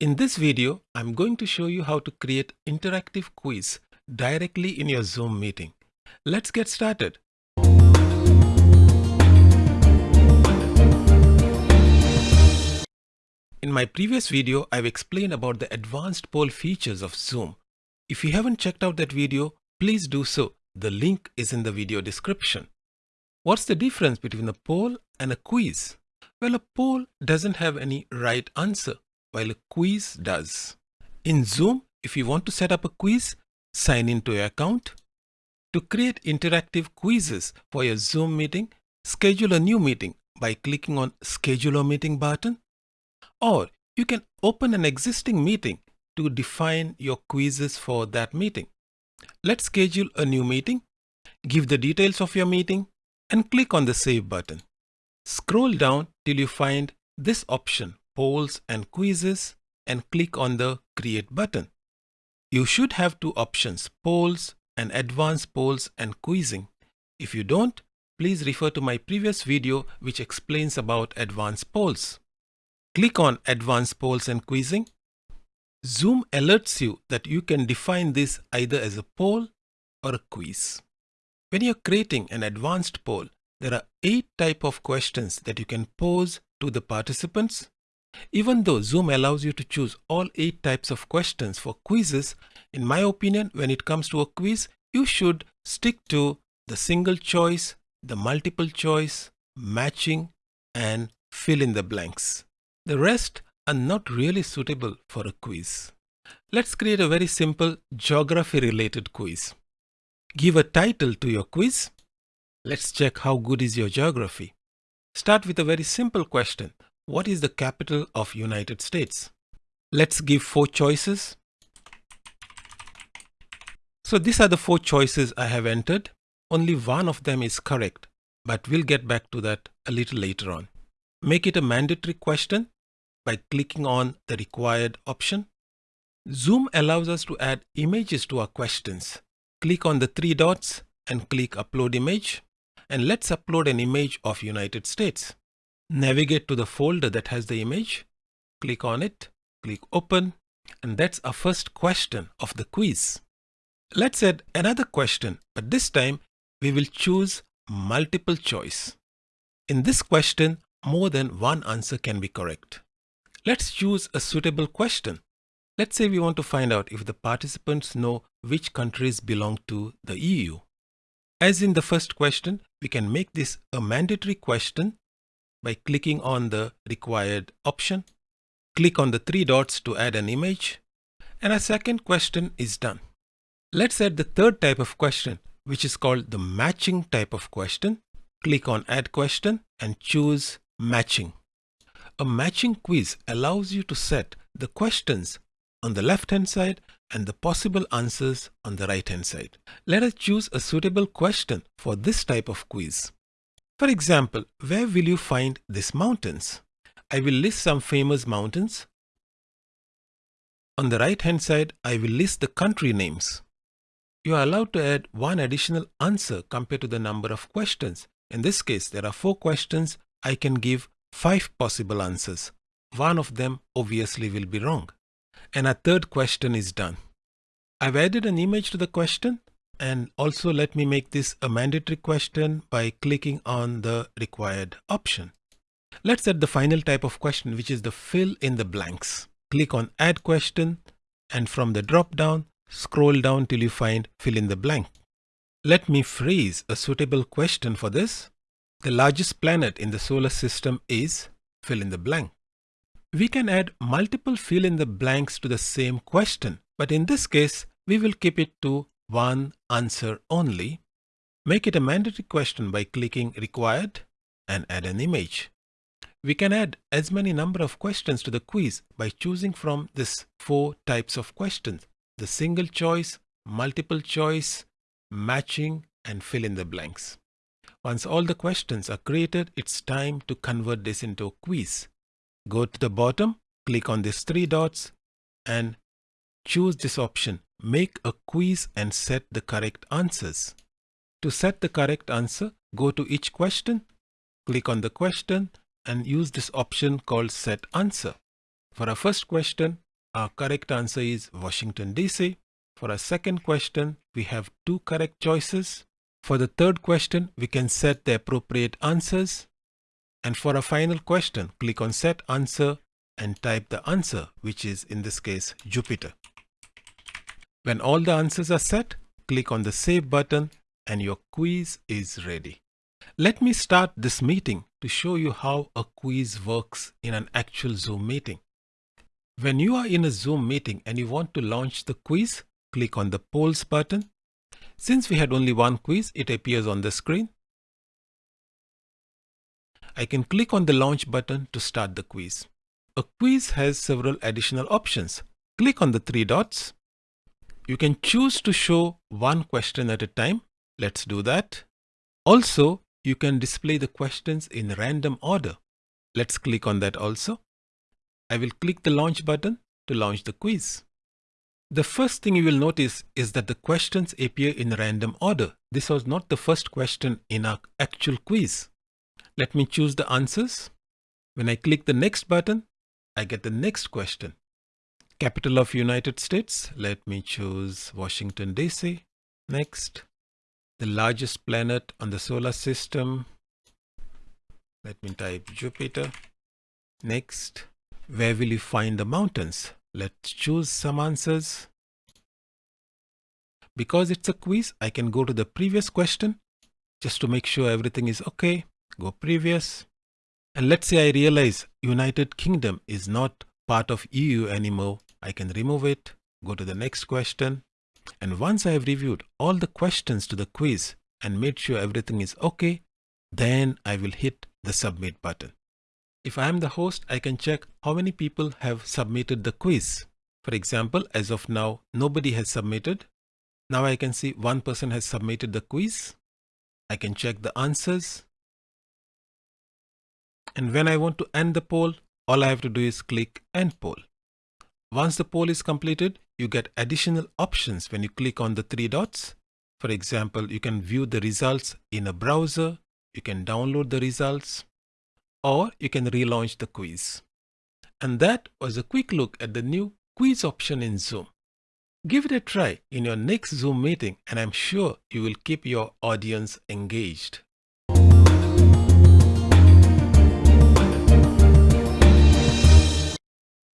In this video, I'm going to show you how to create interactive quiz directly in your Zoom meeting. Let's get started. In my previous video, I've explained about the advanced poll features of Zoom. If you haven't checked out that video, please do so. The link is in the video description. What's the difference between a poll and a quiz? Well, a poll doesn't have any right answer while a quiz does. In Zoom, if you want to set up a quiz, sign into your account. To create interactive quizzes for your Zoom meeting, schedule a new meeting by clicking on Schedule a Meeting button. Or you can open an existing meeting to define your quizzes for that meeting. Let's schedule a new meeting. Give the details of your meeting and click on the Save button. Scroll down till you find this option polls and quizzes and click on the create button. You should have two options polls and advanced polls and quizzing. If you don't, please refer to my previous video which explains about advanced polls. Click on advanced polls and quizzing. Zoom alerts you that you can define this either as a poll or a quiz. When you're creating an advanced poll, there are eight type of questions that you can pose to the participants even though Zoom allows you to choose all 8 types of questions for quizzes, in my opinion, when it comes to a quiz, you should stick to the single choice, the multiple choice, matching, and fill in the blanks. The rest are not really suitable for a quiz. Let's create a very simple geography related quiz. Give a title to your quiz. Let's check how good is your geography. Start with a very simple question. What is the capital of United States? Let's give four choices. So these are the four choices I have entered. Only one of them is correct, but we'll get back to that a little later on. Make it a mandatory question by clicking on the required option. Zoom allows us to add images to our questions. Click on the three dots and click upload image. And let's upload an image of United States. Navigate to the folder that has the image, click on it, click open, and that's our first question of the quiz. Let's add another question, but this time we will choose multiple choice. In this question, more than one answer can be correct. Let's choose a suitable question. Let's say we want to find out if the participants know which countries belong to the EU. As in the first question, we can make this a mandatory question by clicking on the required option. Click on the three dots to add an image and a second question is done. Let's add the third type of question which is called the matching type of question. Click on add question and choose matching. A matching quiz allows you to set the questions on the left hand side and the possible answers on the right hand side. Let us choose a suitable question for this type of quiz. For example, where will you find these mountains? I will list some famous mountains. On the right hand side, I will list the country names. You are allowed to add one additional answer compared to the number of questions. In this case, there are four questions. I can give five possible answers. One of them obviously will be wrong. And a third question is done. I've added an image to the question and also let me make this a mandatory question by clicking on the required option. Let's add the final type of question which is the fill in the blanks. Click on add question and from the drop down scroll down till you find fill in the blank. Let me phrase a suitable question for this. The largest planet in the solar system is fill in the blank. We can add multiple fill in the blanks to the same question, but in this case, we will keep it to one answer only, make it a mandatory question by clicking required and add an image. We can add as many number of questions to the quiz by choosing from this four types of questions, the single choice, multiple choice, matching and fill in the blanks. Once all the questions are created, it's time to convert this into a quiz. Go to the bottom, click on these three dots and choose this option Make a quiz and set the correct answers. To set the correct answer, go to each question, click on the question and use this option called set answer. For our first question, our correct answer is Washington DC. For our second question, we have two correct choices. For the third question, we can set the appropriate answers. And for a final question, click on set answer and type the answer, which is in this case, Jupiter. When all the answers are set, click on the save button and your quiz is ready. Let me start this meeting to show you how a quiz works in an actual Zoom meeting. When you are in a Zoom meeting and you want to launch the quiz, click on the polls button. Since we had only one quiz, it appears on the screen. I can click on the launch button to start the quiz. A quiz has several additional options. Click on the three dots. You can choose to show one question at a time. Let's do that. Also, you can display the questions in random order. Let's click on that also. I will click the launch button to launch the quiz. The first thing you will notice is that the questions appear in random order. This was not the first question in our actual quiz. Let me choose the answers. When I click the next button, I get the next question. Capital of United States. Let me choose Washington DC. Next. The largest planet on the solar system. Let me type Jupiter. Next. Where will you find the mountains? Let's choose some answers. Because it's a quiz, I can go to the previous question just to make sure everything is okay. Go previous. And let's say I realize United Kingdom is not part of EU anymore. I can remove it, go to the next question. And once I have reviewed all the questions to the quiz and made sure everything is okay, then I will hit the submit button. If I am the host, I can check how many people have submitted the quiz. For example, as of now, nobody has submitted. Now I can see one person has submitted the quiz. I can check the answers. And when I want to end the poll, all I have to do is click end poll. Once the poll is completed, you get additional options when you click on the three dots. For example, you can view the results in a browser. You can download the results or you can relaunch the quiz. And that was a quick look at the new quiz option in Zoom. Give it a try in your next Zoom meeting and I'm sure you will keep your audience engaged.